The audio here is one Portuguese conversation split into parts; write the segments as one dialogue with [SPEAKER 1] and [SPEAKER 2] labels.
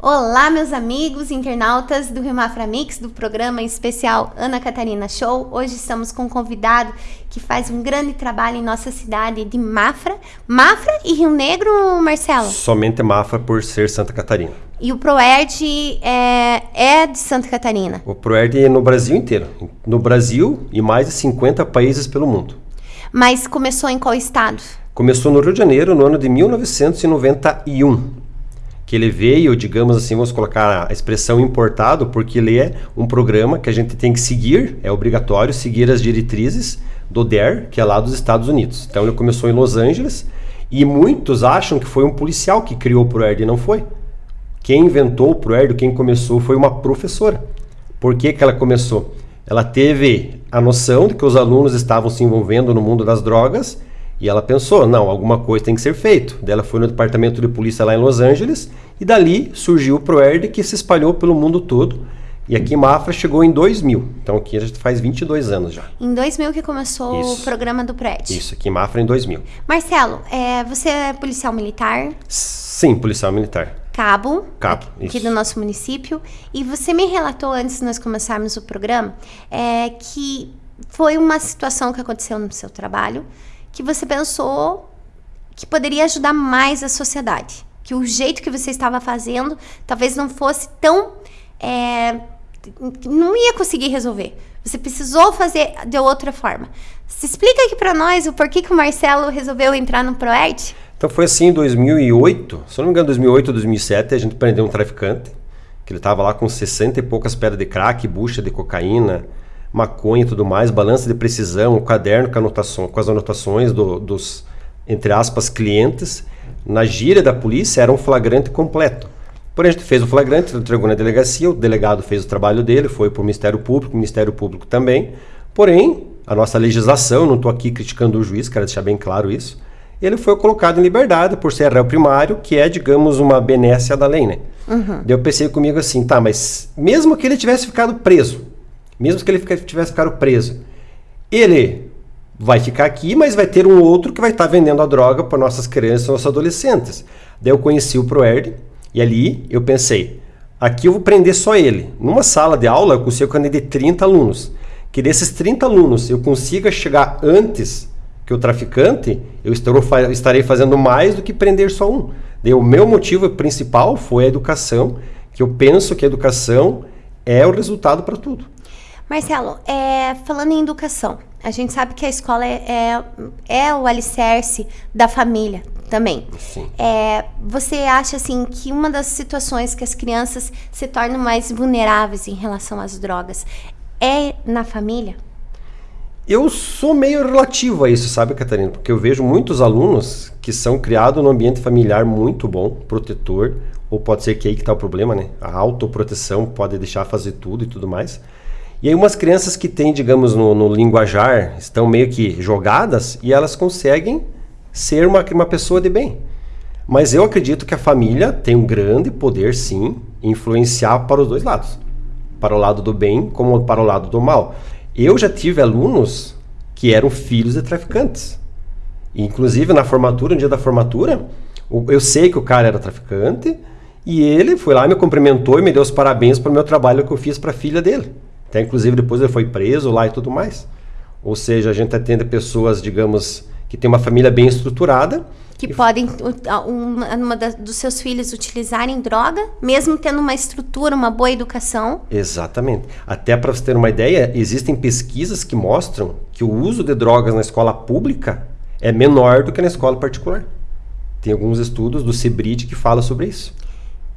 [SPEAKER 1] Olá, meus amigos internautas do Rio Mafra Mix, do programa especial Ana Catarina Show. Hoje estamos com um convidado que faz um grande trabalho em nossa cidade de Mafra. Mafra e Rio Negro, Marcelo?
[SPEAKER 2] Somente Mafra por ser Santa Catarina.
[SPEAKER 1] E o Proerd é, é de Santa Catarina?
[SPEAKER 2] O Proerd é no Brasil inteiro. No Brasil e mais de 50 países pelo mundo.
[SPEAKER 1] Mas começou em qual estado?
[SPEAKER 2] Começou no Rio de Janeiro no ano de 1991 que ele veio, digamos assim, vamos colocar a expressão importado, porque ele é um programa que a gente tem que seguir, é obrigatório seguir as diretrizes do DER, que é lá dos Estados Unidos. Então ele começou em Los Angeles e muitos acham que foi um policial que criou o ProERD e não foi. Quem inventou o ProERD, quem começou foi uma professora. Por que, que ela começou? Ela teve a noção de que os alunos estavam se envolvendo no mundo das drogas e ela pensou, não, alguma coisa tem que ser feito. Daí ela foi no departamento de polícia lá em Los Angeles e dali surgiu o ProERD que se espalhou pelo mundo todo. E aqui em Mafra chegou em 2000. Então aqui a gente faz 22 anos já.
[SPEAKER 1] Em 2000 que começou Isso. o programa do PRED.
[SPEAKER 2] Isso, aqui em Mafra em 2000.
[SPEAKER 1] Marcelo, é, você é policial militar?
[SPEAKER 2] Sim, policial militar.
[SPEAKER 1] Cabo,
[SPEAKER 2] Cabo
[SPEAKER 1] aqui, do nosso município. E você me relatou antes de nós começarmos o programa é, que foi uma situação que aconteceu no seu trabalho que você pensou que poderia ajudar mais a sociedade? Que o jeito que você estava fazendo talvez não fosse tão. É, não ia conseguir resolver. Você precisou fazer de outra forma. Se explica aqui para nós o porquê que o Marcelo resolveu entrar no ProERD?
[SPEAKER 2] Então foi assim em 2008, se eu não me engano, 2008 ou 2007, a gente prendeu um traficante, que ele estava lá com 60 e poucas pedras de crack, bucha de cocaína, maconha e tudo mais, balança de precisão, um caderno com, anotação, com as anotações do, dos, entre aspas, clientes. Na gíria da polícia era um flagrante completo. Porém, a gente fez o flagrante, entregou na delegacia, o delegado fez o trabalho dele, foi para o Ministério Público, o Ministério Público também. Porém, a nossa legislação, não estou aqui criticando o juiz, quero deixar bem claro isso, ele foi colocado em liberdade por ser réu primário, que é, digamos, uma benécia da lei, né? Uhum. Daí eu pensei comigo assim, tá, mas mesmo que ele tivesse ficado preso, mesmo que ele tivesse ficado preso. Ele vai ficar aqui, mas vai ter um outro que vai estar tá vendendo a droga para nossas crianças, nossos adolescentes. Daí eu conheci o Proerd e ali eu pensei, aqui eu vou prender só ele. Numa sala de aula eu consigo prender 30 alunos. Que desses 30 alunos eu consiga chegar antes que o traficante, eu estarei fazendo mais do que prender só um. Daí o meu motivo principal foi a educação, que eu penso que a educação é o resultado para tudo.
[SPEAKER 1] Marcelo, é, falando em educação, a gente sabe que a escola é, é, é o alicerce da família também.
[SPEAKER 2] Sim.
[SPEAKER 1] É, você acha assim que uma das situações que as crianças se tornam mais vulneráveis em relação às drogas é na família?
[SPEAKER 2] Eu sou meio relativo a isso, sabe, Catarina? Porque eu vejo muitos alunos que são criados num ambiente familiar muito bom, protetor, ou pode ser que aí que está o problema, né? A autoproteção pode deixar fazer tudo e tudo mais. E aí umas crianças que têm, digamos, no, no, linguajar, estão meio que jogadas e elas conseguem ser uma, uma pessoa de bem. Mas eu acredito que a família tem um grande poder, sim, influenciar para os dois lados. Para o lado do bem, como para o lado do mal. Eu já tive alunos que eram filhos de traficantes. Inclusive, na formatura, no dia da formatura, eu sei que o cara era traficante e ele foi lá, me cumprimentou e me deu os parabéns pelo meu trabalho que eu fiz para a filha dele. Até inclusive depois ele foi preso lá e tudo mais. Ou seja, a gente atende pessoas, digamos, que tem uma família bem estruturada.
[SPEAKER 1] Que podem, uma, uma da, dos seus filhos utilizarem droga, mesmo tendo uma estrutura, uma boa educação.
[SPEAKER 2] Exatamente. Até para você ter uma ideia, existem pesquisas que mostram que o uso de drogas na escola pública é menor do que na escola particular. Tem alguns estudos do CIBRID que falam sobre isso.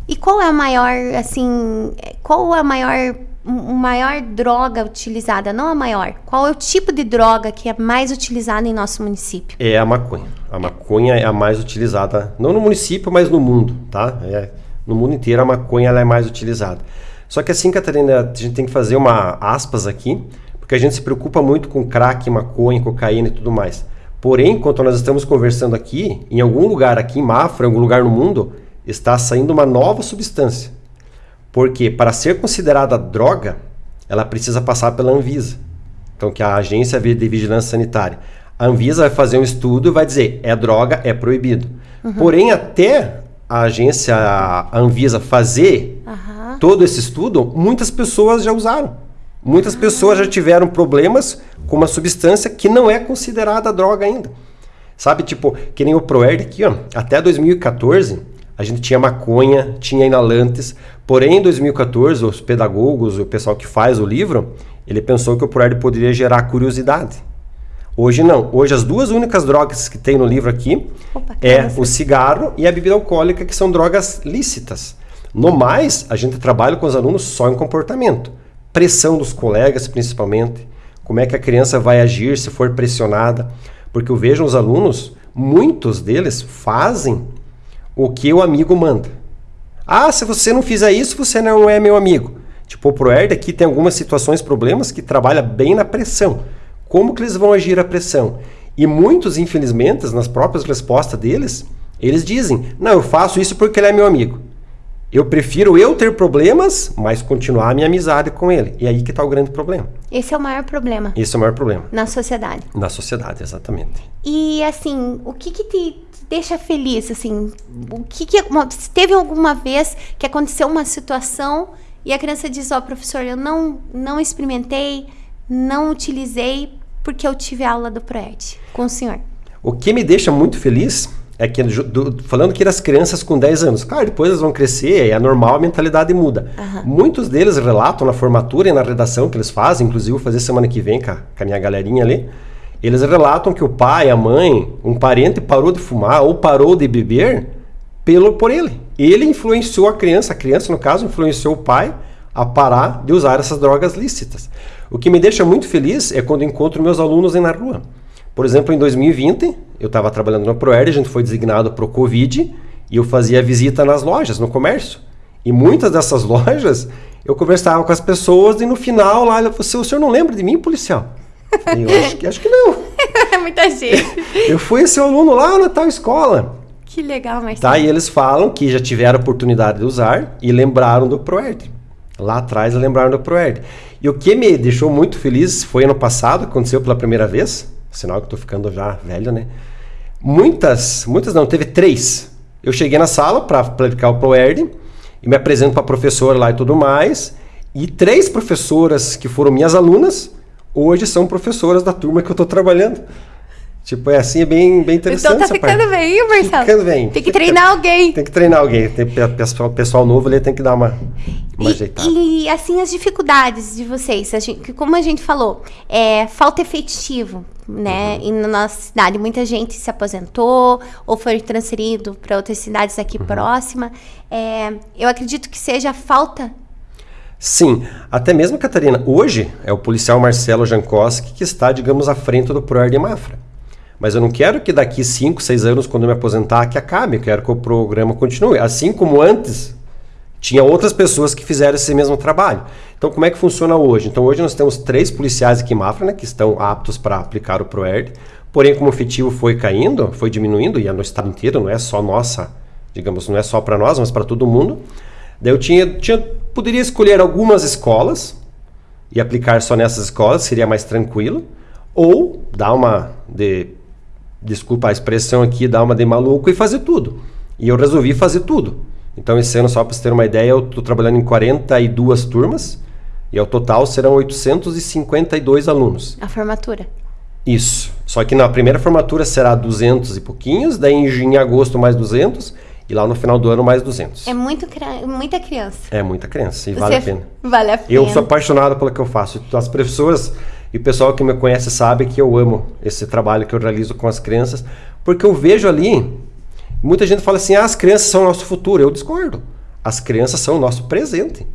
[SPEAKER 1] E qual é a maior, assim, qual é a maior maior droga utilizada, não a maior. Qual é o tipo de droga que é mais utilizada em nosso município?
[SPEAKER 2] É a maconha. A maconha é a mais utilizada, não no município, mas no mundo, tá? É, no mundo inteiro a maconha é mais utilizada. Só que assim, Catarina, a gente tem que fazer uma aspas aqui, porque a gente se preocupa muito com crack, maconha, cocaína e tudo mais. Porém, enquanto nós estamos conversando aqui, em algum lugar aqui em Mafra, em algum lugar no mundo, está saindo uma nova substância porque para ser considerada droga, ela precisa passar pela Anvisa. Então, que é a Agência de Vigilância Sanitária. A Anvisa vai fazer um estudo e vai dizer, é droga, é proibido. Uhum. Porém, até a agência, a Anvisa, fazer
[SPEAKER 1] Aham.
[SPEAKER 2] todo esse estudo, muitas pessoas já usaram. Muitas pessoas já tiveram problemas com uma substância que não é considerada droga ainda. Sabe, tipo, que nem o Proerd aqui, ó. Até 2014, a gente tinha maconha, tinha inalantes. Porém, em 2014, os pedagogos, o pessoal que faz o livro, ele pensou que o Proerd poderia gerar curiosidade. Hoje não. Hoje as duas únicas drogas que tem no livro aqui
[SPEAKER 1] Opa,
[SPEAKER 2] é o cigarro e a bebida alcoólica, que são drogas lícitas. No mais, a gente trabalha com os alunos só em comportamento. Pressão dos colegas, principalmente. Como é que a criança vai agir se for pressionada. Porque eu vejo os alunos, muitos deles fazem o que o amigo manda. Ah, se você não fizer isso, você não é meu amigo. Tipo, o Proerd aqui tem algumas situações, problemas que trabalha bem na pressão. Como que eles vão agir à pressão? E muitos, infelizmente, nas próprias respostas deles, eles dizem: Não, eu faço isso porque ele é meu amigo. Eu prefiro eu ter problemas, mas continuar a minha amizade com ele. E aí que está o grande problema.
[SPEAKER 1] Esse é o maior problema
[SPEAKER 2] Esse é o maior problema.
[SPEAKER 1] na sociedade.
[SPEAKER 2] Na sociedade, exatamente.
[SPEAKER 1] E assim, o que que te deixa feliz, assim? O que que teve alguma vez que aconteceu uma situação e a criança diz, ó, professor, eu não não experimentei, não utilizei porque eu tive aula do ProEd com o senhor.
[SPEAKER 2] O que me deixa muito feliz é que, do- falando que das crianças com 10 anos, claro, depois elas vão crescer, é normal, a mentalidade muda. Muitos deles relatam na formatura e na redação que eles fazem, inclusive vou fazer semana que vem com a, com a minha galerinha ali, eles relatam que o pai, a mãe, um parente parou de fumar ou parou de beber pelo por ele. Ele influenciou a criança, a criança, no caso, influenciou o pai a parar de usar essas drogas lícitas. O que me deixa muito feliz é quando encontro meus alunos aí na rua. Por exemplo, em 2020, eu estava trabalhando no Proerd, a gente foi designado para o Covid e eu fazia visita nas lojas, no comércio. E muitas dessas lojas, eu conversava com as pessoas e no final lá, ela falou assim, o senhor não lembra de mim, policial? Eu acho que, acho que não.
[SPEAKER 1] Muita gente.
[SPEAKER 2] Eu fui esse aluno lá na tal escola.
[SPEAKER 1] que legal, Marcelo.
[SPEAKER 2] Tá? E eles falam que já tiveram oportunidade de usar e lembraram do Proerd. Lá atrás lembraram do Proerd. E o que me deixou muito feliz foi ano passado, aconteceu pela primeira vez, sinal que eu tô ficando já velho, né? Muitas, muitas não, teve três. Eu cheguei na sala para aplicar o Proerd e me apresento para a professora lá e tudo mais. E três professoras que foram minhas alunas, hoje são professoras da turma que eu tô trabalhando. Tipo, é assim, é bem, bem interessante.
[SPEAKER 1] Então tá
[SPEAKER 2] essa parte.
[SPEAKER 1] ficando bem, hein, Marcelo?
[SPEAKER 2] Ficando bem.
[SPEAKER 1] Tem que treinar alguém.
[SPEAKER 2] Tem que treinar alguém. Tem pe- pessoal, pessoal novo ali tem que dar uma, uma ajeitada.
[SPEAKER 1] E, e, assim, as dificuldades de vocês, a gente- como a gente falou, é, falta efetivo, né?
[SPEAKER 2] Uhum.
[SPEAKER 1] E na nossa cidade, muita gente se aposentou ou foi transferido para outras cidades aqui
[SPEAKER 2] Uhum.
[SPEAKER 1] próxima. É, eu acredito que seja a falta.
[SPEAKER 2] Sim, até mesmo, Catarina, hoje é o policial Marcelo Jankowski que está, digamos, à frente do ProER de Mafra. Mas eu não quero que daqui 5, 6 anos, quando eu me aposentar, que acabe. Eu quero que o programa continue. Assim como antes, tinha outras pessoas que fizeram esse mesmo trabalho. Então, como é que funciona hoje? Então, hoje nós temos três policiais aqui em Mafra, né, que estão aptos para aplicar o ProERD. Porém, como o efetivo foi caindo, foi diminuindo, e é no estado inteiro, não é só nossa, digamos, não é só para nós, mas para todo mundo. Daí eu tinha, tinha, poderia escolher algumas escolas e aplicar só nessas escolas, seria mais tranquilo. Ou dar uma de desculpa a expressão aqui, dar uma de maluco e fazer tudo. E eu resolvi fazer tudo. Então, esse ano, só para você ter uma ideia, eu estou trabalhando em 42 turmas e ao total serão 852 alunos.
[SPEAKER 1] A formatura.
[SPEAKER 2] Isso. Só que na primeira formatura será 200 e pouquinhos, daí em, em agosto mais 200 e lá no final do ano mais 200.
[SPEAKER 1] É muito, muita criança.
[SPEAKER 2] É muita criança e vale a
[SPEAKER 1] Você-
[SPEAKER 2] pena.
[SPEAKER 1] Vale a pena.
[SPEAKER 2] Eu sou apaixonado pelo que eu faço. As professoras e o pessoal que me conhece sabe que eu amo esse trabalho que eu realizo com as crianças, porque eu vejo ali, muita gente fala assim, ah, as crianças são o nosso futuro. Eu discordo. As crianças são o nosso presente.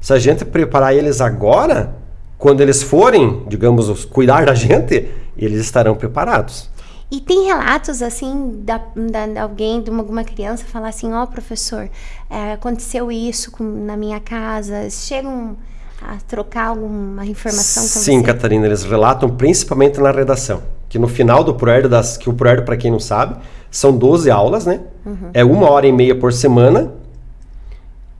[SPEAKER 2] Se a gente preparar eles agora, quando eles forem, digamos, os- cuidar da gente, eles estarão preparados.
[SPEAKER 1] E tem relatos, assim, da, da- de alguém, de uma, alguma criança, falar assim, ó, professor, é, aconteceu isso com- na minha casa. Chegam a trocar alguma informação com
[SPEAKER 2] Sim,
[SPEAKER 1] você?
[SPEAKER 2] Catarina, eles relatam principalmente na redação. Que no final do Proerd, das, que o Proerd, para quem não sabe, são 12 aulas, né? É uma hora e meia por semana.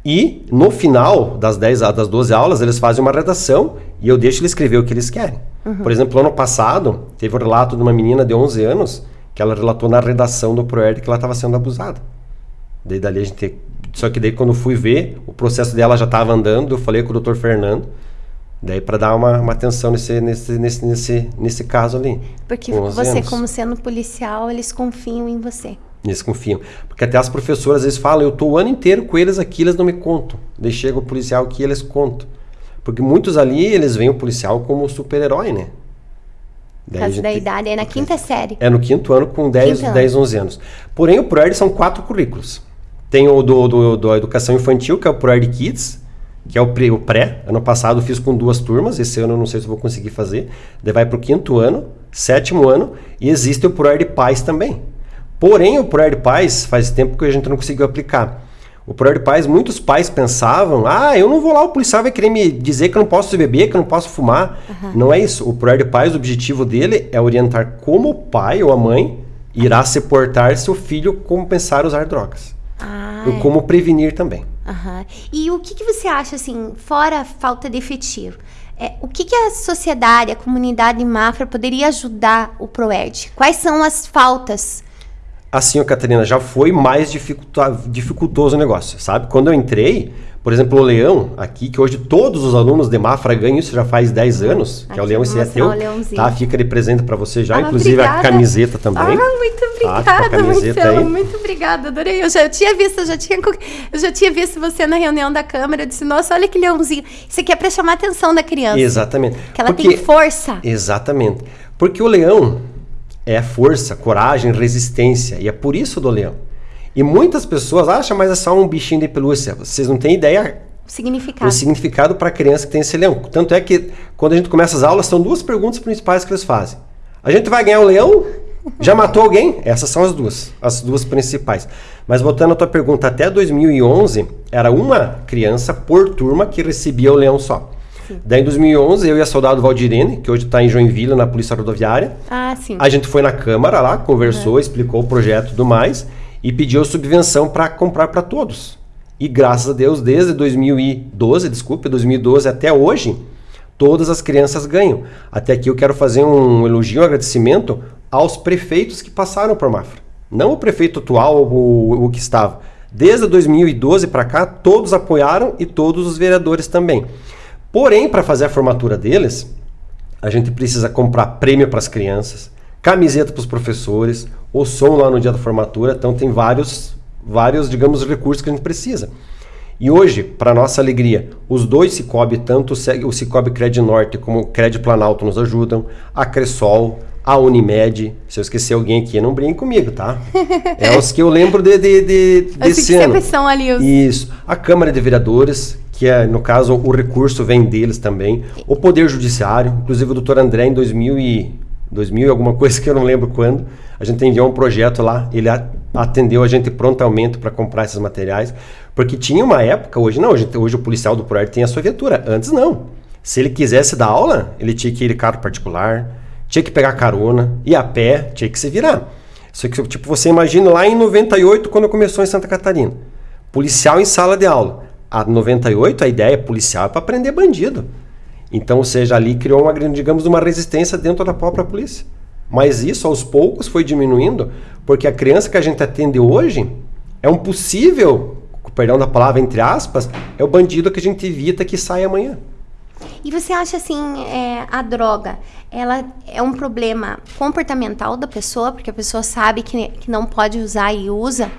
[SPEAKER 2] E no final das, 10, a- das 12 aulas, eles fazem uma redação e eu deixo eles escrever o que eles querem. Por exemplo, ano passado, teve o relato de uma menina de 11 anos que ela relatou na redação do Proerd que ela estava sendo abusada. Daí dali a gente. Só que daí quando fui ver, o processo dela já estava andando, eu falei com o doutor Fernando. Daí para dar uma, uma atenção nesse, nesse, nesse, nesse, nesse caso ali.
[SPEAKER 1] Porque você, anos. como sendo policial, eles confiam em você.
[SPEAKER 2] Eles confiam. Porque até as professoras às vezes falam, eu estou o ano inteiro com eles aqui, eles não me contam. Daí chega o policial aqui eles contam. Porque muitos ali, eles veem o policial como super-herói, né?
[SPEAKER 1] Por causa da idade, é na quinta série.
[SPEAKER 2] É no quinto ano com 10, 10 11 anos. Porém, o ProErd são quatro currículos. Tem o do, do, do Educação Infantil, que é o ProErd Kids, que é o pré, o pré. Ano passado fiz com duas turmas, esse ano eu não sei se vou conseguir fazer. Daí vai para o quinto ano, sétimo ano, e existe o ProErd Paz também. Porém, o ProErd Paz faz tempo que a gente não conseguiu aplicar. O Proer Paz, muitos pais pensavam: ah, eu não vou lá, o policial vai querer me dizer que eu não posso beber, que eu não posso fumar. Uhum. Não é isso. O Proer Paz, o objetivo dele é orientar como o pai ou a mãe irá se portar se o filho compensar usar drogas. Ah, e é. como prevenir também.
[SPEAKER 1] Uhum. E o que, que você acha, assim, fora a falta de efetivo? É, o que, que a sociedade, a comunidade Mafra poderia ajudar o ProERD? Quais são as faltas
[SPEAKER 2] assim, ó, Catarina, já foi mais dificultoso o negócio, sabe? Quando eu entrei, por exemplo, o Leão, aqui, que hoje todos os alunos de Mafra ganham isso já faz 10 anos, que aqui, é o Leão, esse é teu, tá? Fica de presente para você já, ah, inclusive obrigada. a camiseta também. Ah,
[SPEAKER 1] muito tá? obrigada, tá? Marcelo, muito obrigada, adorei. Eu já eu tinha visto, eu já tinha, eu já tinha visto você na reunião da Câmara, eu disse, nossa, olha que leãozinho. Isso aqui é para chamar a atenção da criança.
[SPEAKER 2] Exatamente.
[SPEAKER 1] Que ela Porque, tem força.
[SPEAKER 2] Exatamente. Porque o leão, é força, coragem, resistência. E é por isso do leão. E muitas pessoas acham, mas é só um bichinho de pelúcia. Vocês não têm ideia
[SPEAKER 1] significado.
[SPEAKER 2] O significado para a criança que tem esse leão. Tanto é que quando a gente começa as aulas, são duas perguntas principais que eles fazem. A gente vai ganhar o leão? Já matou alguém? Essas são as duas, as duas principais. Mas voltando à tua pergunta, até 2011 era uma criança por turma que recebia o leão só. Sim. Daí em 2011, eu e a soldado Valdirene, que hoje está em Joinville, na Polícia Rodoviária.
[SPEAKER 1] Ah, sim.
[SPEAKER 2] A gente foi na Câmara lá, conversou, explicou o projeto e tudo mais, e pediu subvenção para comprar para todos. E graças a Deus, desde 2012, desculpe, 2012 até hoje, todas as crianças ganham. Até aqui eu quero fazer um elogio, um agradecimento aos prefeitos que passaram por Mafra. Não o prefeito atual, o, o que estava. Desde 2012 para cá, todos apoiaram e todos os vereadores também. Porém, para fazer a formatura deles, a gente precisa comprar prêmio para as crianças, camiseta para os professores, o som lá no dia da formatura. Então, tem vários, vários, digamos, recursos que a gente precisa. E hoje, para nossa alegria, os dois Cicobi, tanto o Cicobi Cred Norte como o Cred Planalto nos ajudam, a Cressol, a Unimed. Se eu esquecer alguém aqui, não brinque comigo, tá? É os que eu lembro de, de, de desse ano.
[SPEAKER 1] São ali os...
[SPEAKER 2] Isso. A Câmara de Vereadores, que é, no caso, o recurso vem deles também. O Poder Judiciário, inclusive o doutor André, em 2000 e, 2000 alguma coisa que eu não lembro quando, a gente enviou um projeto lá, ele atendeu a gente prontamente para comprar esses materiais, porque tinha uma época, hoje não, hoje, hoje o policial do ProER tem a sua viatura, antes não. Se ele quisesse dar aula, ele tinha que ir carro particular, tinha que pegar carona, ir a pé, tinha que se virar. Isso que, tipo, você imagina lá em 98, quando começou em Santa Catarina. Policial em sala de aula a 98 a ideia policial é para prender bandido. Então, ou seja, ali criou uma, digamos, uma resistência dentro da própria polícia. Mas isso aos poucos foi diminuindo, porque a criança que a gente atende hoje é um possível, perdão da palavra entre aspas, é o bandido que a gente evita que saia amanhã.
[SPEAKER 1] E você acha assim, é, a droga, ela é um problema comportamental da pessoa, porque a pessoa sabe que, que não pode usar e usa?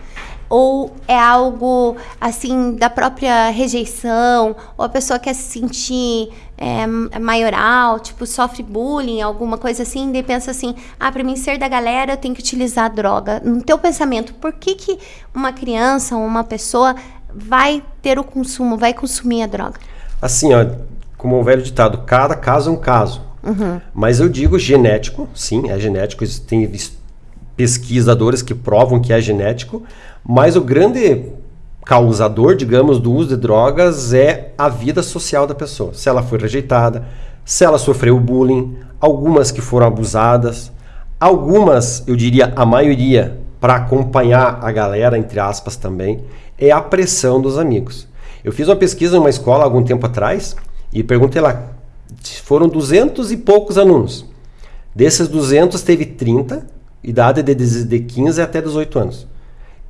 [SPEAKER 1] Ou é algo assim da própria rejeição, ou a pessoa quer se sentir é, maioral, tipo sofre bullying, alguma coisa assim, e pensa assim, ah, para mim ser da galera eu tenho que utilizar droga. No teu pensamento, por que que uma criança ou uma pessoa vai ter o consumo, vai consumir a droga?
[SPEAKER 2] Assim, ó, como o velho ditado, cada caso é um caso. Uhum. Mas eu digo genético, sim, é genético, tem pesquisadores que provam que é genético, mas o grande causador, digamos, do uso de drogas é a vida social da pessoa. Se ela foi rejeitada, se ela sofreu bullying, algumas que foram abusadas, algumas, eu diria a maioria, para acompanhar a galera, entre aspas também, é a pressão dos amigos. Eu fiz uma pesquisa em uma escola algum tempo atrás e perguntei lá, foram 200 e poucos alunos. Desses 200, teve 30, idade de, de 15 até 18 anos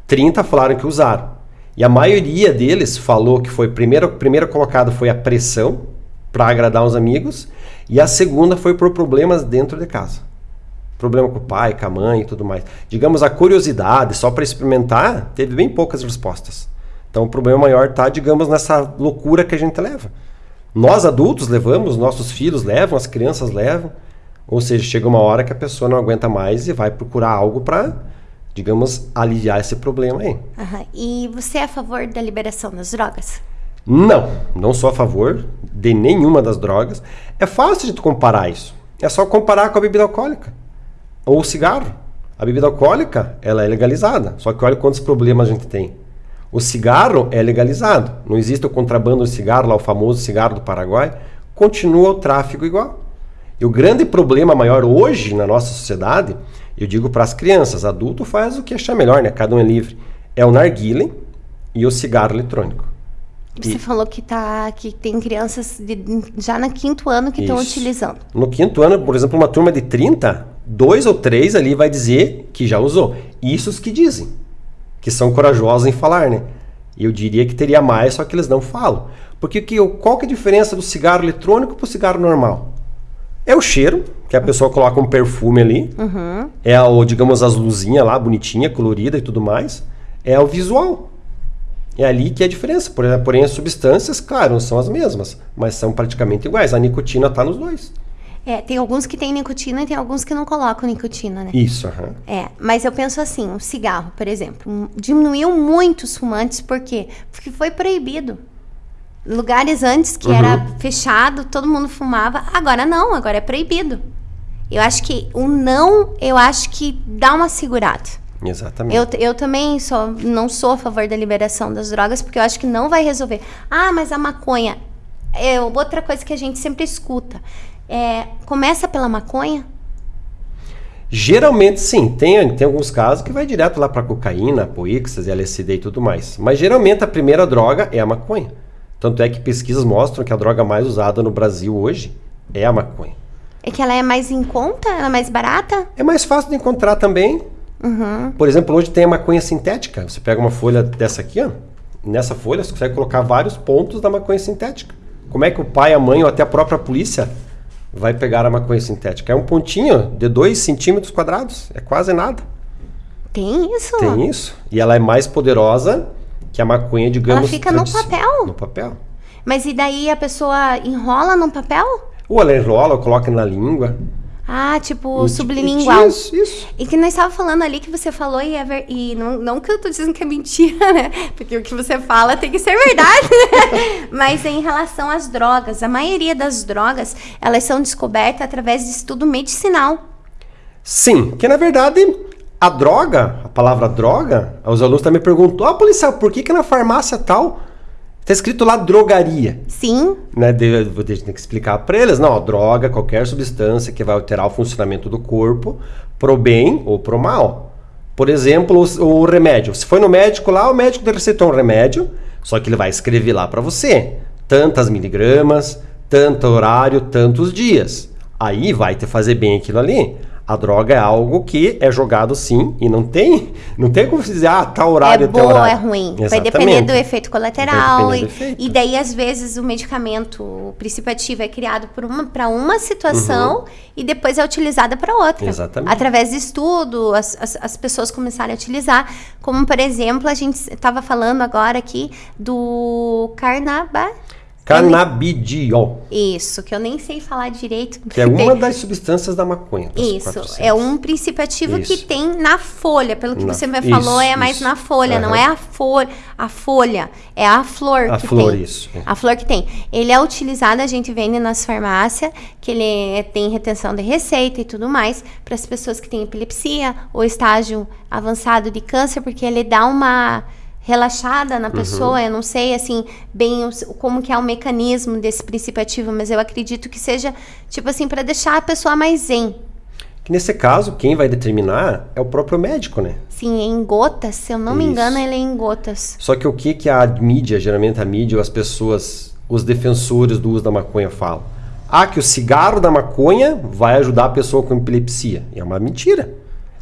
[SPEAKER 2] 30 falaram que usaram. E a maioria deles falou que foi primeiro primeiro colocado foi a pressão para agradar os amigos e a segunda foi por problemas dentro de casa. Problema com o pai, com a mãe e tudo mais. Digamos a curiosidade só para experimentar, teve bem poucas respostas. Então o problema maior está, digamos, nessa loucura que a gente leva. Nós adultos levamos, nossos filhos levam, as crianças levam. Ou seja, chega uma hora que a pessoa não aguenta mais e vai procurar algo para digamos, aliviar esse problema aí.
[SPEAKER 1] Uhum. E você é a favor da liberação das drogas?
[SPEAKER 2] Não, não sou a favor de nenhuma das drogas. É fácil de tu comparar isso. É só comparar com a bebida alcoólica ou o cigarro. A bebida alcoólica, ela é legalizada. Só que olha quantos problemas a gente tem. O cigarro é legalizado. Não existe o contrabando de cigarro, lá o famoso cigarro do Paraguai. Continua o tráfico igual. E o grande problema maior hoje na nossa sociedade eu digo para as crianças, adulto faz o que achar melhor, né? Cada um é livre. É o narguile e o cigarro eletrônico.
[SPEAKER 1] Você e... falou que, tá, que tem crianças de, já no quinto ano que estão utilizando.
[SPEAKER 2] No quinto ano, por exemplo, uma turma de 30, dois ou três ali vai dizer que já usou. Isso os que dizem, que são corajosos em falar, né? Eu diria que teria mais, só que eles não falam. Porque que, qual que é a diferença do cigarro eletrônico para o cigarro normal? É o cheiro, que a pessoa coloca um perfume ali. Uhum. É, o, digamos, as luzinhas lá, bonitinha, colorida e tudo mais. É o visual. É ali que é a diferença. Porém, as substâncias, claro, não são as mesmas, mas são praticamente iguais. A nicotina está nos dois.
[SPEAKER 1] É, tem alguns que têm nicotina e tem alguns que não colocam nicotina, né?
[SPEAKER 2] Isso, aham. Uhum.
[SPEAKER 1] É, mas eu penso assim, o cigarro, por exemplo, diminuiu muito os fumantes, por quê? Porque foi proibido lugares antes que uhum. era fechado, todo mundo fumava, agora não, agora é proibido. Eu acho que o não, eu acho que dá uma segurada.
[SPEAKER 2] Exatamente.
[SPEAKER 1] Eu, eu também sou, não sou a favor da liberação das drogas, porque eu acho que não vai resolver. Ah, mas a maconha. É outra coisa que a gente sempre escuta. É, começa pela maconha?
[SPEAKER 2] Geralmente sim, tem, tem alguns casos que vai direto lá para cocaína, poixas, LSD e tudo mais. Mas geralmente a primeira droga é a maconha. Tanto é que pesquisas mostram que a droga mais usada no Brasil hoje é a maconha.
[SPEAKER 1] É que ela é mais em conta? Ela é mais barata?
[SPEAKER 2] É mais fácil de encontrar também. Uhum. Por exemplo, hoje tem a maconha sintética. Você pega uma folha dessa aqui, ó. Nessa folha você consegue colocar vários pontos da maconha sintética. Como é que o pai, a mãe ou até a própria polícia vai pegar a maconha sintética? É um pontinho de 2 centímetros quadrados. É quase nada.
[SPEAKER 1] Tem isso?
[SPEAKER 2] Tem isso. E ela é mais poderosa que a maconha, digamos... Ela
[SPEAKER 1] fica no papel?
[SPEAKER 2] No papel.
[SPEAKER 1] Mas e daí a pessoa enrola no papel?
[SPEAKER 2] Ou ela enrola, ou coloca na língua.
[SPEAKER 1] Ah, tipo, e, sublingual.
[SPEAKER 2] Isso, isso.
[SPEAKER 1] E que nós estava falando ali que você falou e, é ver... e não, não que eu tô dizendo que é mentira, né? Porque o que você fala tem que ser verdade, né? Mas em relação às drogas, a maioria das drogas, elas são descobertas através de estudo medicinal.
[SPEAKER 2] Sim, que na verdade a droga, a palavra droga, os alunos também perguntam, ah, policial, por que, que na farmácia tal está escrito lá drogaria?
[SPEAKER 1] Sim.
[SPEAKER 2] Né, vou ter que explicar para eles. Não, droga, qualquer substância que vai alterar o funcionamento do corpo pro bem ou pro mal. Por exemplo, o, o remédio. Se foi no médico lá, o médico receitou um remédio, só que ele vai escrever lá para você. Tantas miligramas, tanto horário, tantos dias. Aí vai te fazer bem aquilo ali. A droga é algo que é jogado sim e não tem, não tem como dizer, ah, tá horário,
[SPEAKER 1] é
[SPEAKER 2] bom ou
[SPEAKER 1] é ruim. Exatamente. Vai depender do efeito colateral. E, do efeito. e, daí, às vezes, o medicamento, o princípio ativo é criado para uma, uma situação uhum. e depois é utilizada para outra.
[SPEAKER 2] Exatamente.
[SPEAKER 1] Através de estudo, as, as, as, pessoas começaram a utilizar. Como, por exemplo, a gente estava falando agora aqui do carnaval
[SPEAKER 2] Canabidiol.
[SPEAKER 1] Isso, que eu nem sei falar direito.
[SPEAKER 2] Que é uma das substâncias da maconha.
[SPEAKER 1] Isso, é um princípio ativo Isso. que tem na folha. Pelo que você me falou, isso, é mais na folha, uhum. não é a, folha, a folha, é a flor
[SPEAKER 2] a
[SPEAKER 1] que
[SPEAKER 2] flor,
[SPEAKER 1] tem.
[SPEAKER 2] isso.
[SPEAKER 1] A flor que tem. Ele é utilizado, a gente vende nas farmácias, que ele tem retenção de receita e tudo mais, para as pessoas que têm epilepsia ou estágio avançado de câncer, porque ele dá uma relaxada na uhum. pessoa. Uhum. Eu não sei, assim, bem o, como que é o mecanismo desse princípio ativo, mas eu acredito que seja, tipo assim, para deixar a pessoa mais zen.
[SPEAKER 2] Que nesse caso, quem vai determinar é o próprio médico, né?
[SPEAKER 1] Sim, é em gotas. Se eu não Isso. me engano, ele é em gotas.
[SPEAKER 2] Só que o que, que a mídia, geralmente a mídia ou as pessoas, os defensores do uso da maconha falam? Ah, que o cigarro da maconha vai ajudar a pessoa com epilepsia. É uma mentira.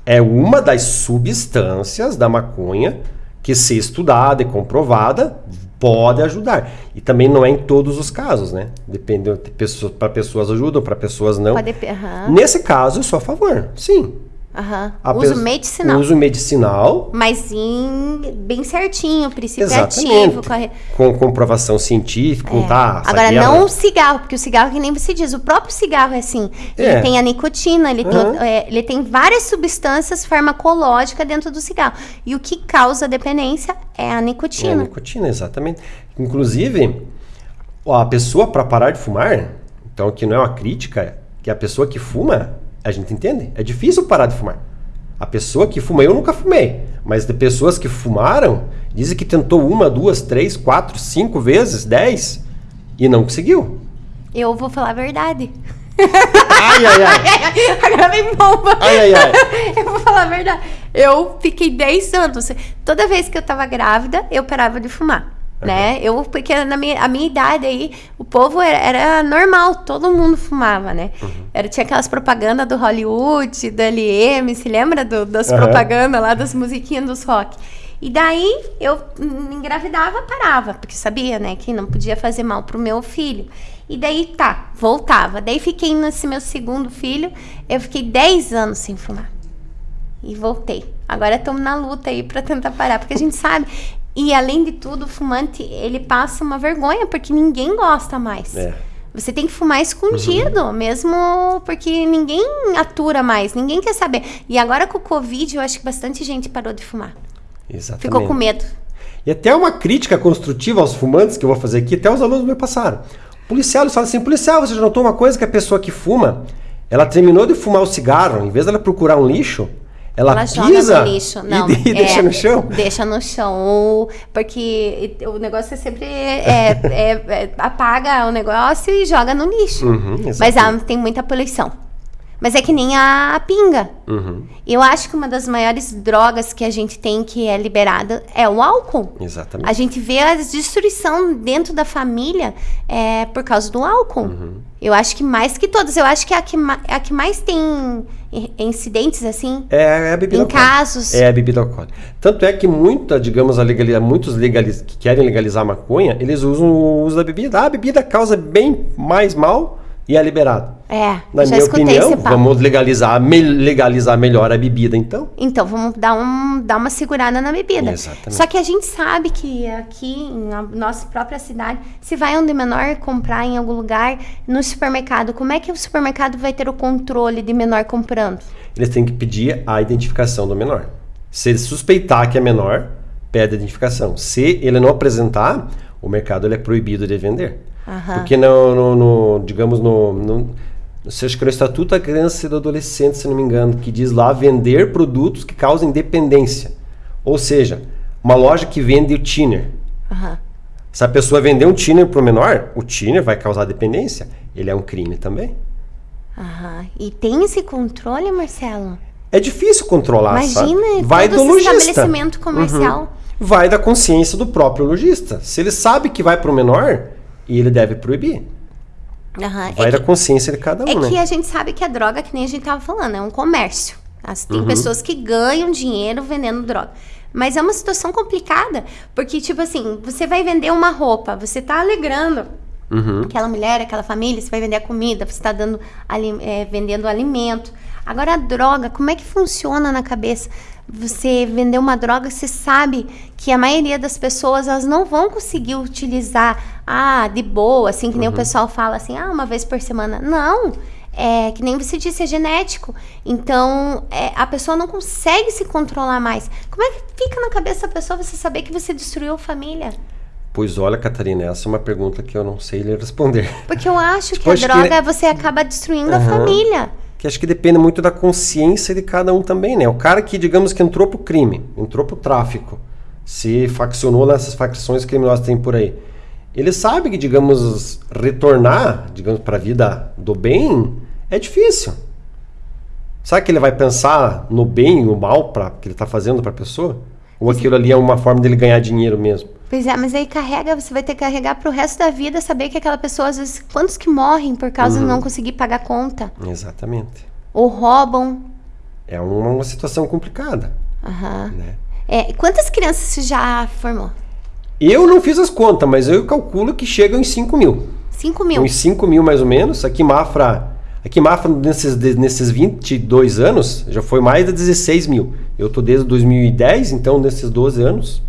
[SPEAKER 2] É uma das substâncias da maconha que se estudada e comprovada pode ajudar. E também não é em todos os casos, né? Depende de pessoas, para pessoas ajudam, para pessoas não.
[SPEAKER 1] Pode, aham,
[SPEAKER 2] Nesse caso, eu sou a favor. Sim.
[SPEAKER 1] Aham.
[SPEAKER 2] A
[SPEAKER 1] Uso medicinal.
[SPEAKER 2] Uso medicinal,
[SPEAKER 1] Mas em, bem certinho, princípio
[SPEAKER 2] exatamente.
[SPEAKER 1] ativo, corre...
[SPEAKER 2] Com comprovação científica, com tá,
[SPEAKER 1] Agora, não o cigarro, porque o cigarro, que nem você diz, o próprio cigarro é assim. Ele
[SPEAKER 2] É.
[SPEAKER 1] tem a nicotina, ele,
[SPEAKER 2] Aham.
[SPEAKER 1] tem, é, ele tem várias substâncias farmacológicas dentro do cigarro. E o que causa dependência é a
[SPEAKER 2] É a
[SPEAKER 1] nicotina.
[SPEAKER 2] nicotina, exatamente. Inclusive, a pessoa para parar de fumar, então que não é uma crítica, que a pessoa que fuma, a gente entende, é difícil parar de fumar. A pessoa que fuma, eu nunca fumei, mas de pessoas que fumaram, dizem que tentou uma, duas, três, quatro, cinco vezes, dez, e não conseguiu.
[SPEAKER 1] Eu vou falar a verdade.
[SPEAKER 2] Ai, ai, ai.
[SPEAKER 1] Agora vem bomba.
[SPEAKER 2] Ai, ai, ai.
[SPEAKER 1] Eu vou falar a verdade. Eu fiquei 10 anos. Toda vez que eu tava grávida, eu parava de fumar. Né? Eu, porque na minha, a minha idade aí, o povo era, era normal, todo mundo fumava, né?
[SPEAKER 2] Uhum.
[SPEAKER 1] Era, tinha aquelas propagandas do Hollywood, do LM, se lembra do- das
[SPEAKER 2] Aham.
[SPEAKER 1] propagandas lá, das musiquinhas dos rock? E daí eu engravidava, parava, porque sabia, né, que não podia fazer mal pro meu filho. E daí tá, voltava. Daí fiquei nesse meu segundo filho, eu fiquei 10 anos sem fumar. E voltei. Agora estamos na luta aí pra tentar parar, porque a gente sabe. E além de tudo, o fumante, ele passa uma vergonha, porque ninguém gosta mais.
[SPEAKER 2] É.
[SPEAKER 1] Você tem que fumar escondido, mesmo porque ninguém atura mais, ninguém quer saber. E agora com o Covid, eu acho que bastante gente parou de fumar.
[SPEAKER 2] Exatamente.
[SPEAKER 1] Ficou com medo.
[SPEAKER 2] E até uma crítica construtiva aos fumantes que eu vou fazer aqui, até os alunos me passaram. Policial, eles falam assim, policial, você já notou uma coisa que a pessoa que fuma, ela terminou de fumar o cigarro, em vez dela procurar um lixo, ela,
[SPEAKER 1] Ela joga
[SPEAKER 2] pisa
[SPEAKER 1] no lixo.
[SPEAKER 2] e
[SPEAKER 1] Não,
[SPEAKER 2] de- e deixa
[SPEAKER 1] é,
[SPEAKER 2] no chão.
[SPEAKER 1] Deixa no chão. Porque o negócio é sempre. é- é- é- apaga o negócio e joga no lixo.
[SPEAKER 2] Uhum,
[SPEAKER 1] Mas ah, tem muita poluição. Mas é que nem a pinga.
[SPEAKER 2] Uhum,
[SPEAKER 1] Eu acho que uma das maiores drogas que a gente tem que é liberada é o álcool.
[SPEAKER 2] exatamente.
[SPEAKER 1] A gente vê a destruição dentro da família é, por causa do álcool.
[SPEAKER 2] Uhum.
[SPEAKER 1] Eu acho que mais que todas. Eu acho que é a que, é a que mais tem incidentes assim.
[SPEAKER 2] É, é a bebida
[SPEAKER 1] Em
[SPEAKER 2] alcoólica.
[SPEAKER 1] casos.
[SPEAKER 2] É a bebida alcoólica. Tanto é que muita, digamos, a legaliza, muitos legaliz, que querem legalizar a maconha, eles usam o uso da bebida. Ah, a bebida causa bem mais mal e é liberado.
[SPEAKER 1] É,
[SPEAKER 2] Na minha opinião, vamos legalizar, me- legalizar melhor a bebida, então.
[SPEAKER 1] Então, vamos dar, um, dar uma segurada na bebida.
[SPEAKER 2] Exatamente.
[SPEAKER 1] Só que a gente sabe que aqui, na nossa própria cidade, se vai onde menor comprar em algum lugar, no supermercado, como é que o supermercado vai ter o controle de menor comprando?
[SPEAKER 2] Eles têm que pedir a identificação do menor. Se ele suspeitar que é menor, pede a identificação. Se ele não apresentar, o mercado ele é proibido de vender.
[SPEAKER 1] Aham.
[SPEAKER 2] Porque no, no- no- digamos, no, no, você acha que é no Estatuto da Criança e do Adolescente, se não me engano, que diz lá vender produtos que causem dependência. Ou seja, uma loja que vende o thinner.
[SPEAKER 1] Aham.
[SPEAKER 2] Se a pessoa vender um thinner para o menor, o thinner vai causar dependência. Ele é um crime também.
[SPEAKER 1] Aham. E tem esse controle, Marcelo?
[SPEAKER 2] É difícil controlar, sabe?
[SPEAKER 1] Imagina,
[SPEAKER 2] Vai
[SPEAKER 1] todo
[SPEAKER 2] do lojista.
[SPEAKER 1] estabelecimento comercial.
[SPEAKER 2] Uhum. Vai da consciência do próprio lojista. Se ele sabe que vai para o menor, ele deve proibir.
[SPEAKER 1] Aham.
[SPEAKER 2] Vai
[SPEAKER 1] É
[SPEAKER 2] da
[SPEAKER 1] que-
[SPEAKER 2] consciência de cada um,
[SPEAKER 1] É
[SPEAKER 2] né?
[SPEAKER 1] que a gente sabe que a droga, que nem a gente tava falando, é um comércio. As-
[SPEAKER 2] Uhum.
[SPEAKER 1] Tem pessoas que ganham dinheiro vendendo droga. Mas é uma situação complicada, porque, tipo assim, você vai vender uma roupa, você tá alegrando
[SPEAKER 2] Uhum.
[SPEAKER 1] aquela mulher, aquela família, você vai vender a comida, você tá dando, ali- é, vendendo alimento. Agora, a droga, como é que funciona na cabeça? Você vender uma droga, você sabe que a maioria das pessoas, elas não vão conseguir utilizar, ah, de boa, assim, que nem
[SPEAKER 2] Uhum.
[SPEAKER 1] o pessoal fala assim, ah, uma vez por semana. Não! É, que nem você disse, é genético. Então, é, a pessoa não consegue se controlar mais. Como é que fica na cabeça da pessoa você saber que você destruiu a família?
[SPEAKER 2] Pois olha, Catarina, essa é uma pergunta que eu não sei lhe responder.
[SPEAKER 1] Porque eu acho que
[SPEAKER 2] Tipo,
[SPEAKER 1] a
[SPEAKER 2] acho que-
[SPEAKER 1] droga você acaba destruindo a
[SPEAKER 2] Aham.
[SPEAKER 1] família.
[SPEAKER 2] Que acho que depende muito da consciência de cada um também, né? O cara que, digamos que entrou pro crime, entrou pro tráfico, se faccionou nessas facções criminosas que tem por aí. Ele sabe que, digamos, retornar, digamos, para a vida do bem é difícil. Será que ele vai pensar no bem e no mal pra, que ele está fazendo para a pessoa? Ou aquilo ali é uma forma dele ganhar dinheiro mesmo?
[SPEAKER 1] Pois é, mas aí carrega, você vai ter que carregar pro resto da vida, saber que aquela pessoa, às vezes, quantos que morrem por causa
[SPEAKER 2] Uhum.
[SPEAKER 1] de não conseguir pagar conta?
[SPEAKER 2] Exatamente.
[SPEAKER 1] Ou roubam.
[SPEAKER 2] É uma, uma situação complicada,
[SPEAKER 1] Aham.
[SPEAKER 2] né?
[SPEAKER 1] É, quantas crianças você já formou?
[SPEAKER 2] Eu não fiz as contas, mas eu calculo que chegam em 5 mil.
[SPEAKER 1] 5 mil?
[SPEAKER 2] Uns 5 mil mais ou menos. Aqui em Mafra, aqui em Mafra nesses, nesses 22 anos, já foi mais de 16 mil. Eu tô desde 2010, então nesses 12 anos,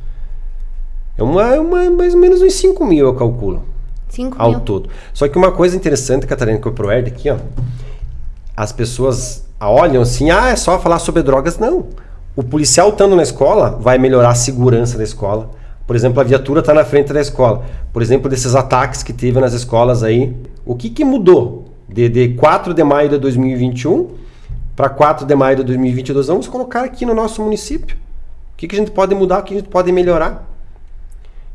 [SPEAKER 2] é uma, uma mais ou menos uns 5 mil eu calculo.
[SPEAKER 1] 5
[SPEAKER 2] ao
[SPEAKER 1] mil.
[SPEAKER 2] todo. Só que uma coisa interessante, Catarina, que o ProErd aqui, ó, as pessoas olham assim, ah, é só falar sobre drogas. Não. O policial estando na escola vai melhorar a segurança da escola. Por exemplo, a viatura está na frente da escola. Por exemplo, desses ataques que teve nas escolas aí. O que, que mudou de, de 4 de maio de 2021 para 4 de maio de 2022? Vamos colocar aqui no nosso município. O que, que a gente pode mudar, o que a gente pode melhorar?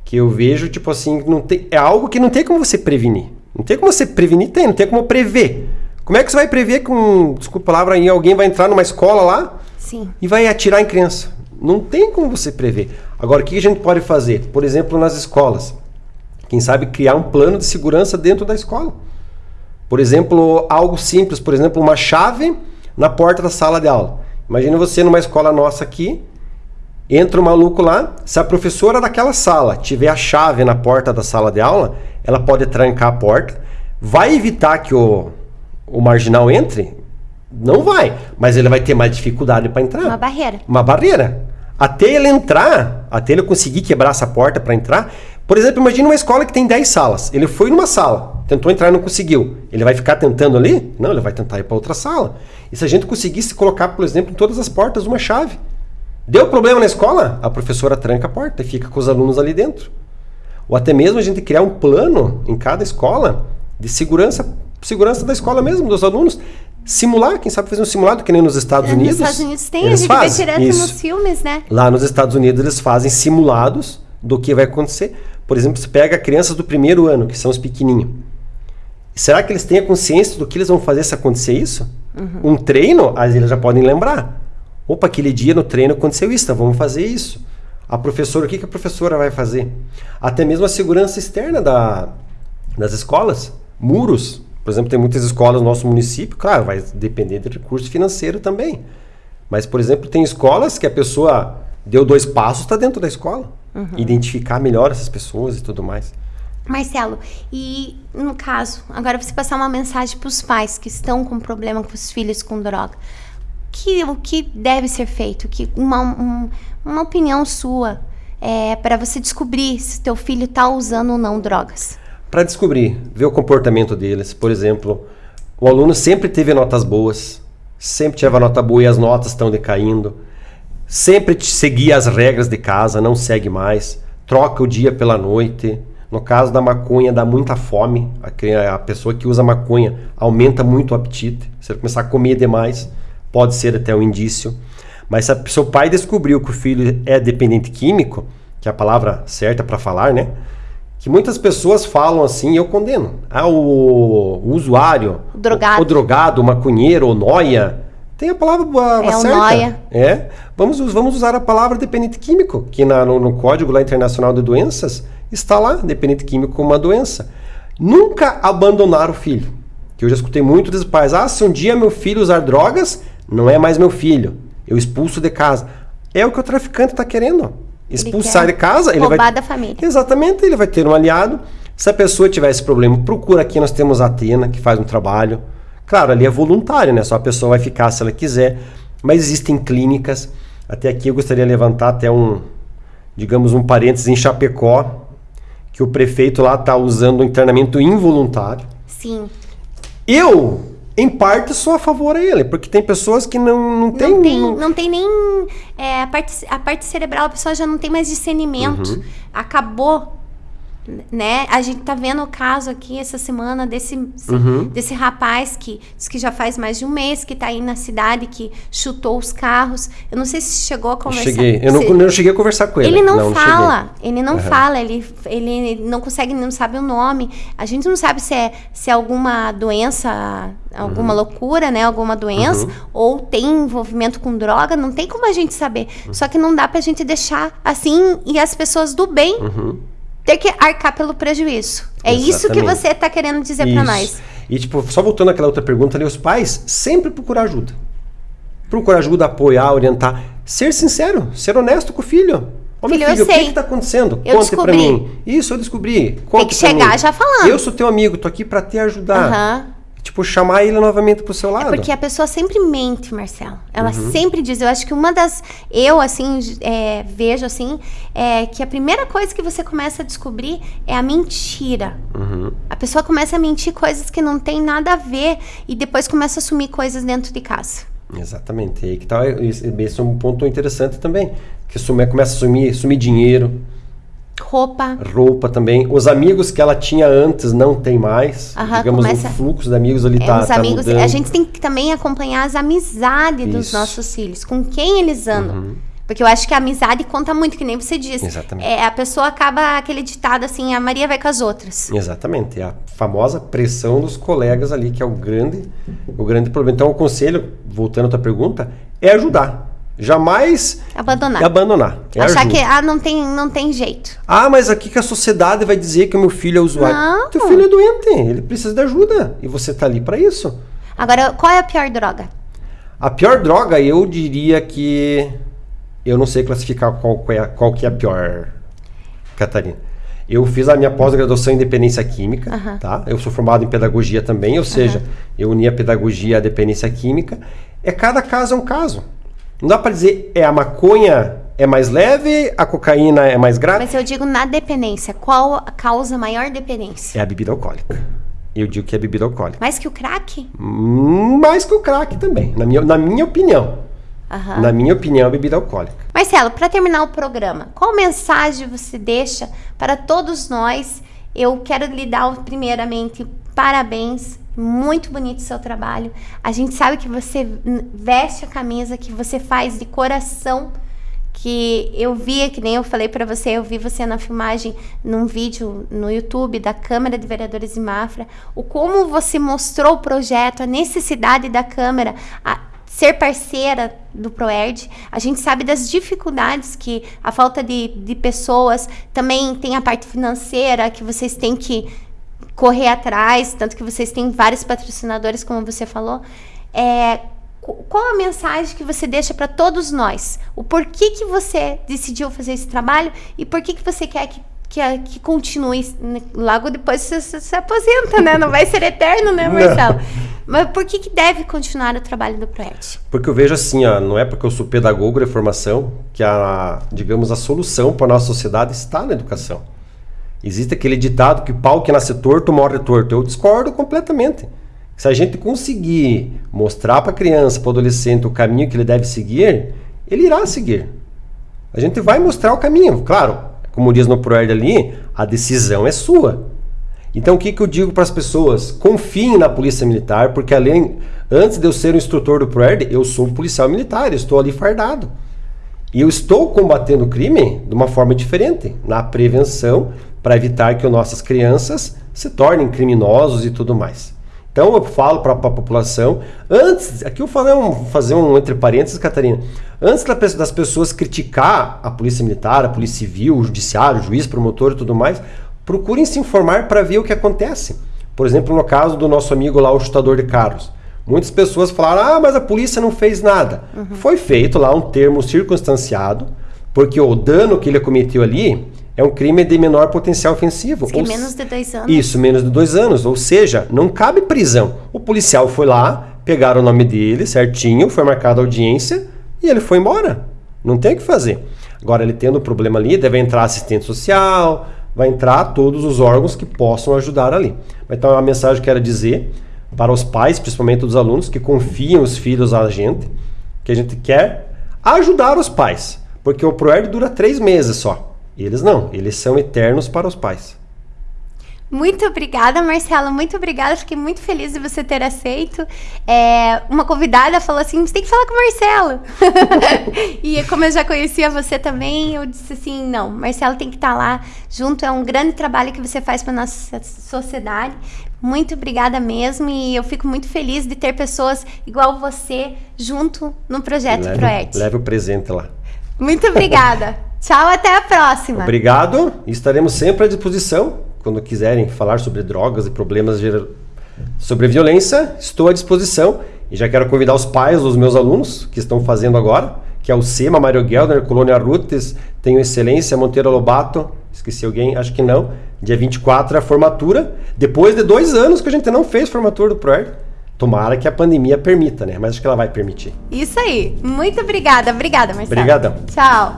[SPEAKER 2] Que eu vejo, tipo assim, não tem, é algo que não tem como você prevenir. Não tem como você prevenir, tem, não tem como prever. Como é que você vai prever que, um, desculpa a palavra, aí, alguém vai entrar numa escola lá
[SPEAKER 1] Sim.
[SPEAKER 2] e vai atirar em criança? Não tem como você prever. Agora, o que a gente pode fazer? Por exemplo, nas escolas. Quem sabe criar um plano de segurança dentro da escola. Por exemplo, algo simples, por exemplo, uma chave na porta da sala de aula. Imagina você numa escola nossa aqui, entra um maluco lá, se a professora daquela sala tiver a chave na porta da sala de aula, ela pode trancar a porta, vai evitar que o, o marginal entre? Não vai, mas ele vai ter mais dificuldade para entrar.
[SPEAKER 1] Uma barreira.
[SPEAKER 2] Uma barreira. Até ele entrar, até ele conseguir quebrar essa porta para entrar. Por exemplo, imagine uma escola que tem 10 salas. Ele foi numa sala, tentou entrar e não conseguiu. Ele vai ficar tentando ali? Não, ele vai tentar ir para outra sala. E se a gente conseguisse colocar, por exemplo, em todas as portas uma chave? Deu problema na escola? A professora tranca a porta e fica com os alunos ali dentro. Ou até mesmo a gente criar um plano em cada escola de segurança, segurança da escola mesmo, dos alunos. Simular, quem sabe fazer um simulado, que nem nos Estados
[SPEAKER 1] Nos
[SPEAKER 2] Unidos.
[SPEAKER 1] Estados Unidos tem, a
[SPEAKER 2] eles
[SPEAKER 1] gente
[SPEAKER 2] fazem
[SPEAKER 1] vê direto
[SPEAKER 2] isso.
[SPEAKER 1] nos filmes, né?
[SPEAKER 2] Lá nos Estados Unidos eles fazem simulados do que vai acontecer. Por exemplo, você pega crianças do primeiro ano, que são os pequenininhos. Será que eles têm a consciência do que eles vão fazer se acontecer isso? Um treino, aí eles já podem lembrar. Opa, aquele dia no treino aconteceu isso, então vamos fazer isso. A professora, o que, que a professora vai fazer? Até mesmo a segurança externa da, das escolas. Muros. Por exemplo, tem muitas escolas no nosso município, claro, vai depender de recurso financeiro também. Mas, por exemplo, tem escolas que a pessoa deu dois passos, está dentro da escola. Identificar melhor essas pessoas e tudo mais.
[SPEAKER 1] Marcelo, e no caso, agora você passar uma mensagem para os pais que estão com problema com os filhos com droga. Que, o que deve ser feito? Que uma, um- uma opinião sua é, para você descobrir se teu filho está usando ou não drogas.
[SPEAKER 2] Para descobrir, ver o comportamento deles. Por exemplo, o aluno sempre teve notas boas, sempre teve a nota boa e as notas estão decaindo. Sempre seguia as regras de casa, não segue mais. Troca o dia pela noite. No caso da maconha, dá muita fome. A pessoa que usa maconha aumenta muito o apetite. Se ele começar a comer demais, pode ser até um indício. Mas se a- se o pai descobriu que o filho é dependente químico, que é a palavra certa para falar, né? Que muitas pessoas falam assim, e eu condeno. Ah, o, o usuário,
[SPEAKER 1] O drogado.
[SPEAKER 2] o, o drogado, o maconheiro, o noia. Tem a palavra a-
[SPEAKER 1] É, o
[SPEAKER 2] certa.
[SPEAKER 1] nóia.
[SPEAKER 2] É. Vamos, vamos usar a palavra dependente químico, que na- no, no Código lá Internacional de Doenças está lá, dependente químico como uma doença. Nunca abandonar o filho. Que eu já escutei muito dos pais. Ah, se um dia meu filho usar drogas, não é mais meu filho. Eu expulso de casa. É o que o traficante está querendo. Expulsar de casa, ele vai
[SPEAKER 1] da família.
[SPEAKER 2] Exatamente, ele vai ter um aliado. Se a pessoa tiver esse problema, procura aqui, nós temos a Atena, que faz um trabalho. Claro, ali é voluntário, né? Só a pessoa vai ficar se ela quiser. Mas existem clínicas. Até aqui eu gostaria de levantar até um, digamos, um parênteses em Chapecó, que o prefeito lá está usando um internamento involuntário.
[SPEAKER 1] Sim.
[SPEAKER 2] Eu, em parte, sou a favor a ele, porque tem pessoas que não, não tem...
[SPEAKER 1] Não tem, não tem nem. é, a, parte, a parte cerebral, a pessoa já não tem mais discernimento.
[SPEAKER 2] Uhum.
[SPEAKER 1] Acabou. Né? A gente tá vendo o caso aqui essa semana desse,
[SPEAKER 2] Uhum.
[SPEAKER 1] desse rapaz que diz que já faz mais de um mês que tá aí na cidade, que chutou os carros. Eu não sei se chegou a conversar.
[SPEAKER 2] Cheguei. Eu não,
[SPEAKER 1] Se-
[SPEAKER 2] eu não cheguei a conversar com ele.
[SPEAKER 1] ele não,
[SPEAKER 2] cheguei.
[SPEAKER 1] fala, ele não fala, ele, ele não consegue, não sabe o nome. A gente não sabe se é, se é alguma doença, alguma
[SPEAKER 2] Uhum.
[SPEAKER 1] loucura, né? Alguma doença, ou tem envolvimento com droga, não tem como a gente saber.
[SPEAKER 2] Uhum.
[SPEAKER 1] Só que não dá pra gente deixar assim e as pessoas do bem
[SPEAKER 2] Uhum.
[SPEAKER 1] Ter que arcar pelo prejuízo. É isso que
[SPEAKER 2] Exatamente.
[SPEAKER 1] você tá querendo dizer pra
[SPEAKER 2] Isso.
[SPEAKER 1] nós.
[SPEAKER 2] E tipo, só voltando àquela outra pergunta ali, os pais sempre procurar ajuda. Procurar ajuda, apoiar, orientar. ser sincero, ser honesto com o filho. Ô, meu
[SPEAKER 1] Filho, eu
[SPEAKER 2] filho, o que
[SPEAKER 1] sei.
[SPEAKER 2] está acontecendo?
[SPEAKER 1] Eu
[SPEAKER 2] Conte pra
[SPEAKER 1] descobri.
[SPEAKER 2] mim. Isso, eu descobri. Conte
[SPEAKER 1] que
[SPEAKER 2] pra
[SPEAKER 1] chegar
[SPEAKER 2] mim.
[SPEAKER 1] já falando.
[SPEAKER 2] Eu sou teu amigo, tô aqui pra te ajudar.
[SPEAKER 1] Aham.
[SPEAKER 2] Tipo, chamar ele novamente pro seu lado.
[SPEAKER 1] Porque a pessoa sempre mente, Marcelo. Ela
[SPEAKER 2] Uhum.
[SPEAKER 1] sempre diz. Eu acho que uma das. Eu, assim, é, vejo assim, é que a primeira coisa que você começa a descobrir é a mentira.
[SPEAKER 2] Uhum.
[SPEAKER 1] A pessoa começa a mentir coisas que não tem nada a ver e depois começa a assumir coisas dentro de casa.
[SPEAKER 2] Exatamente. E aí que tá, esse é um ponto interessante também. Que começa a sumir, sumir dinheiro,
[SPEAKER 1] Roupa.
[SPEAKER 2] roupa também. Os amigos que ela tinha antes não tem mais.
[SPEAKER 1] Aham,
[SPEAKER 2] Digamos,
[SPEAKER 1] começa-
[SPEAKER 2] o fluxo de amigos ali
[SPEAKER 1] É,
[SPEAKER 2] tá,
[SPEAKER 1] os
[SPEAKER 2] tá
[SPEAKER 1] amigos.
[SPEAKER 2] mudando.
[SPEAKER 1] A gente tem que também acompanhar as amizades dos
[SPEAKER 2] Isso. Uhum.
[SPEAKER 1] nossos filhos, com quem eles andam. Porque eu acho que a amizade conta muito, que nem você disse.
[SPEAKER 2] Exatamente.
[SPEAKER 1] É, a pessoa acaba aquele ditado assim, a Maria vai com as outras.
[SPEAKER 2] Exatamente, é a famosa pressão dos colegas ali, que é o grande, o grande problema. Então, o conselho, voltando à tua pergunta, é ajudar. Jamais
[SPEAKER 1] Abandonar.
[SPEAKER 2] abandonar. É
[SPEAKER 1] Achar que ah, não tem, não tem jeito.
[SPEAKER 2] Ah, mas aqui que a sociedade vai dizer que o meu filho é usuário.
[SPEAKER 1] Não.
[SPEAKER 2] Teu filho é doente, ele precisa de ajuda. E você tá ali para isso.
[SPEAKER 1] Agora, qual é a pior droga?
[SPEAKER 2] A pior droga, eu diria que. Eu não sei classificar qual, que é- qual que é a pior, Catarina. Eu fiz a minha pós-graduação em dependência química,
[SPEAKER 1] Aham.
[SPEAKER 2] tá? Eu sou formado em pedagogia também, ou seja, eu uni a pedagogia à dependência química. É cada caso é um caso. Não dá para dizer é a maconha é mais leve, a cocaína é mais grave.
[SPEAKER 1] Mas eu digo na dependência. Qual a causa maior dependência?
[SPEAKER 2] É a bebida alcoólica. Eu digo que é bebida alcoólica.
[SPEAKER 1] Mais que o crack?
[SPEAKER 2] Hum, Mais que o crack também, na minha, na minha opinião.
[SPEAKER 1] Aham.
[SPEAKER 2] Na minha opinião, a bebida alcoólica.
[SPEAKER 1] Marcelo, para terminar o programa, qual mensagem você deixa para todos nós? Eu quero lhe dar, primeiramente, parabéns. Muito bonito o seu trabalho. A gente sabe que você veste a camisa, que você faz de coração. Que eu vi, que nem eu falei para você, eu vi você na filmagem, num vídeo no YouTube da Câmara de Vereadores de Mafra, o como você mostrou o projeto, a necessidade da Câmara, a, ser parceira do Proerd. A gente sabe das dificuldades que a falta de, de pessoas, também tem a parte financeira que vocês têm que correr atrás, tanto que vocês têm vários patrocinadores, como você falou. É, qu- qual a mensagem que você deixa para todos nós? O porquê que você decidiu fazer esse trabalho e por que, que você quer que, que, que continue? Logo depois você, você se aposenta, né? Não vai ser eterno, né,
[SPEAKER 2] Não.
[SPEAKER 1] Marcelo? Mas por que, que deve continuar o trabalho do Proerd?
[SPEAKER 2] Porque eu vejo assim, ó, não é porque eu sou pedagogo de formação que a, digamos, a solução para a nossa sociedade está na educação. Existe aquele ditado que pau que nasce torto morre torto. Eu discordo completamente. Se a gente conseguir mostrar para a criança, para o adolescente o caminho que ele deve seguir, ele irá seguir. A gente vai mostrar o caminho. Claro, como diz no Proerd ali, a decisão é sua. Então o que, que eu digo para as pessoas? Confiem na polícia militar, porque além, antes de eu ser o instrutor do ProERD, eu sou um policial militar, eu estou ali fardado. E eu estou combatendo o crime de uma forma diferente, na prevenção, para evitar que as nossas crianças se tornem criminosos e tudo mais. Então eu falo para a população, antes, aqui eu falei um, fazer um entre parênteses, Catarina, antes das pessoas criticar a polícia militar, a polícia civil, o judiciário, o juiz, promotor e tudo mais, procurem se informar para ver o que acontece. Por exemplo, no caso do nosso amigo lá, o chutador de carros. Muitas pessoas falaram, ah, mas a polícia não fez nada. Foi feito lá um termo circunstanciado, porque o dano que ele cometeu ali é um crime de menor potencial ofensivo.
[SPEAKER 1] Diz que
[SPEAKER 2] Ou
[SPEAKER 1] menos de dois anos.
[SPEAKER 2] Isso, menos de dois anos. Ou seja, não cabe prisão. O policial foi lá, pegaram o nome dele certinho, foi marcada a audiência e ele foi embora. Não tem o que fazer. Agora, ele tendo problema ali, deve entrar assistente social, vai entrar todos os órgãos que possam ajudar ali. Então, a mensagem que eu quero dizer para os pais, principalmente dos alunos, que confiam os filhos a gente, que a gente quer ajudar os pais. Porque o ProERD dura três meses só. Eles não, eles são eternos para os pais.
[SPEAKER 1] Muito obrigada, Marcela. Muito obrigada. Fiquei muito feliz de você ter aceito. É, uma convidada falou assim: você tem que falar com o Marcelo. e como eu já conhecia você também, eu disse assim: não, Marcelo tem que estar lá junto. É um grande trabalho que você faz para nossa sociedade. Muito obrigada mesmo. E eu fico muito feliz de ter pessoas igual você junto no projeto
[SPEAKER 2] leve, leve o presente lá.
[SPEAKER 1] Muito obrigada. Tchau, até a próxima.
[SPEAKER 2] Obrigado. Estaremos sempre à disposição. Quando quiserem falar sobre drogas e problemas gera- sobre violência, estou à disposição. E já quero convidar os pais dos meus alunos que estão fazendo agora, que é o SEMA, Mário Gelder, Colônia Rutes, tenho Excelência, Monteiro Lobato, esqueci alguém, acho que não. Dia 24 é a formatura, depois de dois anos que a gente não fez formatura do ProErd. Tomara que a pandemia permita, né? Mas acho que ela vai permitir.
[SPEAKER 1] Isso aí. Muito obrigada. Obrigada, Marcelo.
[SPEAKER 2] Obrigadão.
[SPEAKER 1] Tchau.